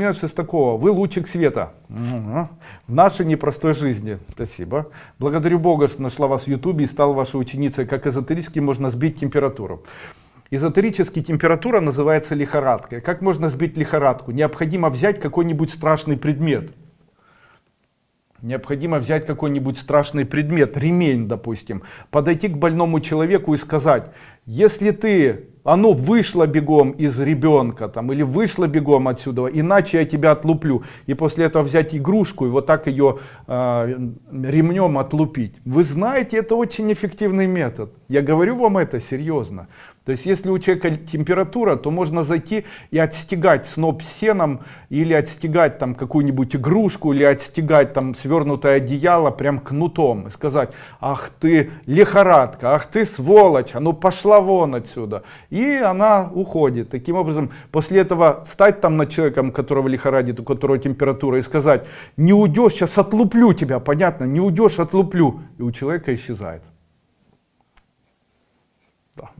Меня Шестакова, вы лучик света в нашей непростой жизни. Спасибо. Благодарю Бога, что нашла вас в Ютубе и стала вашей ученицей. Как эзотерически можно сбить температуру. Эзотерически температура называется лихорадкой. Как можно сбить лихорадку? Необходимо взять какой-нибудь страшный предмет. Необходимо взять какой-нибудь страшный предмет, ремень, допустим, подойти к больному человеку и сказать, если ты, оно вышло бегом из ребенка, там, или вышло бегом отсюда, иначе я тебя отлуплю. И после этого взять игрушку и вот так ее э, ремнем отлупить. Вы знаете, это очень эффективный метод. Я говорю вам это серьезно. То есть, если у человека температура, то можно зайти и отстегать сноп сеном, или отстегать там какую-нибудь игрушку, или отстегать там свернутое одеяло прям кнутом. И сказать, ах ты лихорадка, ах ты сволочь, а ну пошла вон отсюда. И она уходит. Таким образом, после этого стать там над человеком, которого лихорадит, у которого температура, и сказать, не уйдешь, сейчас отлуплю тебя, понятно, не уйдешь, отлуплю. И у человека исчезает. Да.